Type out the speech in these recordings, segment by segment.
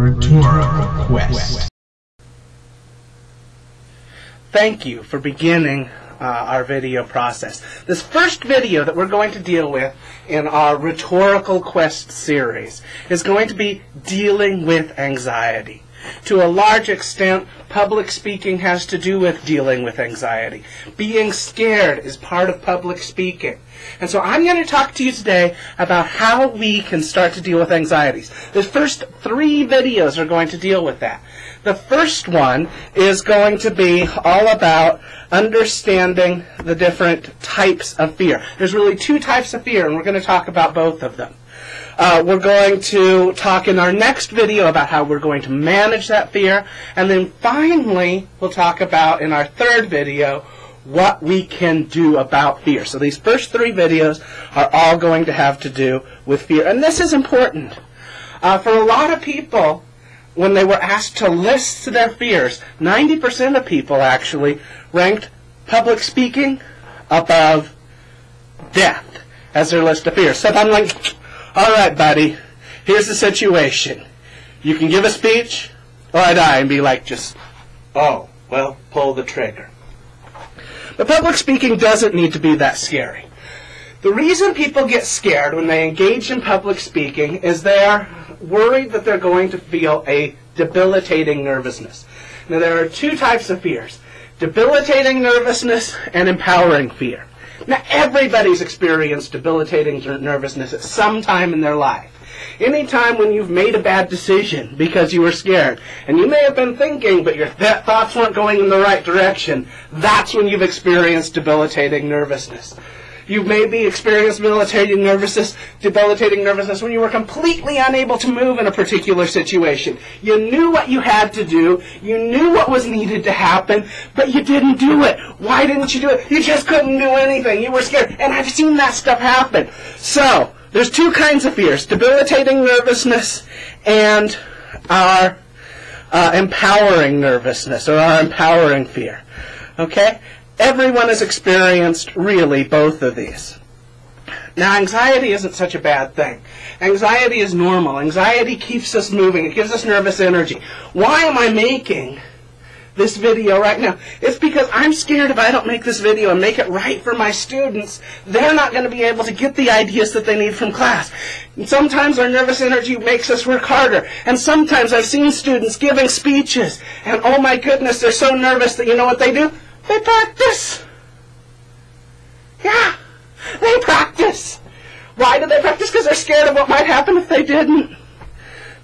Rhetorical Quest. Thank you for beginning uh, our video process. This first video that we're going to deal with in our Rhetorical Quest series is going to be dealing with anxiety. To a large extent, public speaking has to do with dealing with anxiety. Being scared is part of public speaking. And so I'm going to talk to you today about how we can start to deal with anxieties. The first three videos are going to deal with that. The first one is going to be all about understanding the different types of fear. There's really two types of fear, and we're going to talk about both of them. Uh, we're going to talk in our next video about how we're going to manage that fear. And then finally, we'll talk about in our third video what we can do about fear. So these first three videos are all going to have to do with fear. And this is important. Uh, for a lot of people, when they were asked to list their fears, 90% of people actually ranked public speaking above death as their list of fears. So I'm like, all right, buddy, here's the situation. You can give a speech, or I die and be like, just, oh, well, pull the trigger. But public speaking doesn't need to be that scary. The reason people get scared when they engage in public speaking is they're worried that they're going to feel a debilitating nervousness. Now, there are two types of fears debilitating nervousness and empowering fear. Now, everybody's experienced debilitating nervousness at some time in their life. Any time when you've made a bad decision because you were scared, and you may have been thinking, but your th- thoughts weren't going in the right direction, that's when you've experienced debilitating nervousness. You maybe experienced debilitating nervousness, debilitating nervousness when you were completely unable to move in a particular situation. You knew what you had to do, you knew what was needed to happen, but you didn't do it. Why didn't you do it? You just couldn't do anything. You were scared. And I've seen that stuff happen. So, there's two kinds of fears debilitating nervousness and our uh, empowering nervousness or our empowering fear. Okay? Everyone has experienced really both of these. Now, anxiety isn't such a bad thing. Anxiety is normal. Anxiety keeps us moving. It gives us nervous energy. Why am I making this video right now? It's because I'm scared if I don't make this video and make it right for my students, they're not going to be able to get the ideas that they need from class. And sometimes our nervous energy makes us work harder. And sometimes I've seen students giving speeches, and oh my goodness, they're so nervous that you know what they do? They practice. Yeah, they practice. Why do they practice? Because they're scared of what might happen if they didn't.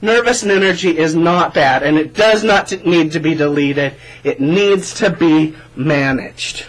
Nervous energy is not bad, and it does not need to be deleted. It needs to be managed.